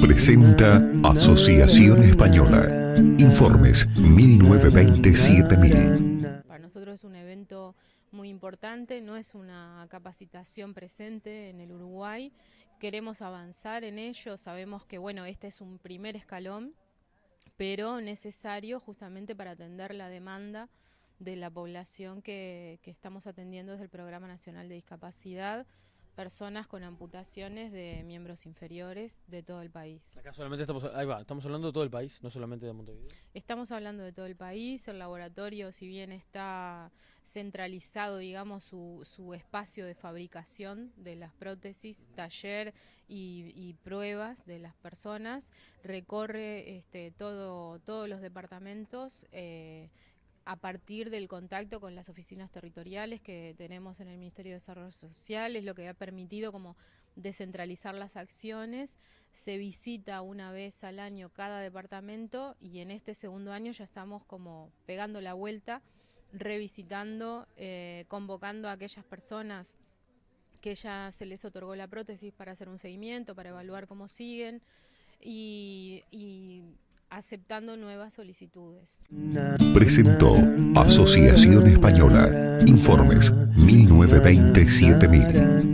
Presenta Asociación Española. Informes 1920-7000. Para nosotros es un evento muy importante, no es una capacitación presente en el Uruguay. Queremos avanzar en ello, sabemos que bueno, este es un primer escalón, pero necesario justamente para atender la demanda de la población que, que estamos atendiendo desde el Programa Nacional de Discapacidad personas con amputaciones de miembros inferiores de todo el país. Acá solamente estamos, ahí va, estamos hablando de todo el país, no solamente de Montevideo. Estamos hablando de todo el país, el laboratorio si bien está centralizado, digamos, su, su espacio de fabricación de las prótesis, taller y, pruebas de las personas, recorre este, todo, todos los departamentos. Eh, a partir del contacto con las oficinas territoriales que tenemos en el Ministerio de Desarrollo Social, es lo que ha permitido como descentralizar las acciones, se visita una vez al año cada departamento y en este segundo año ya estamos como pegando la vuelta, revisitando, eh, convocando a aquellas personas que ya se les otorgó la prótesis para hacer un seguimiento, para evaluar cómo siguen. Y aceptando nuevas solicitudes. Presentó Asociación Española. Informes 1920-7000.